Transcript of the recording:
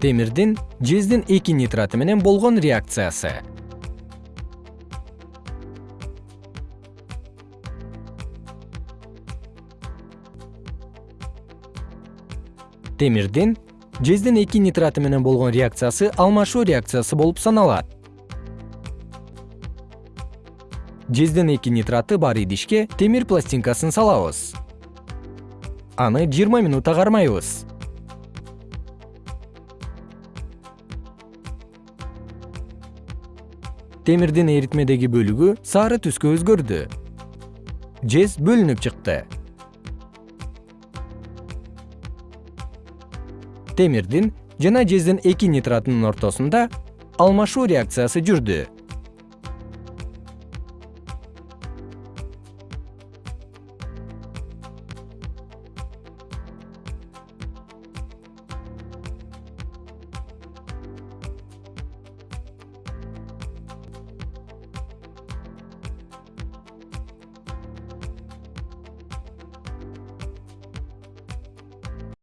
темирдин жездин эки нитраты менен болгон реакциясы. Темирдин жездин эки нитраты менен болгон реакциясы алмашуу реакциясы болуп саналат. Жездин эки нитраты бар идишке темир пластинкасын салабыз. Аны жыйырма минутта кармайбыз темирдин эритмедеги бөлүгү сары түскө өзгөрдү. Жез бөлүнүп чыкты. Темирдин жана жездин эки нитратынын ортосунда алмашуу реакциясы жүрдү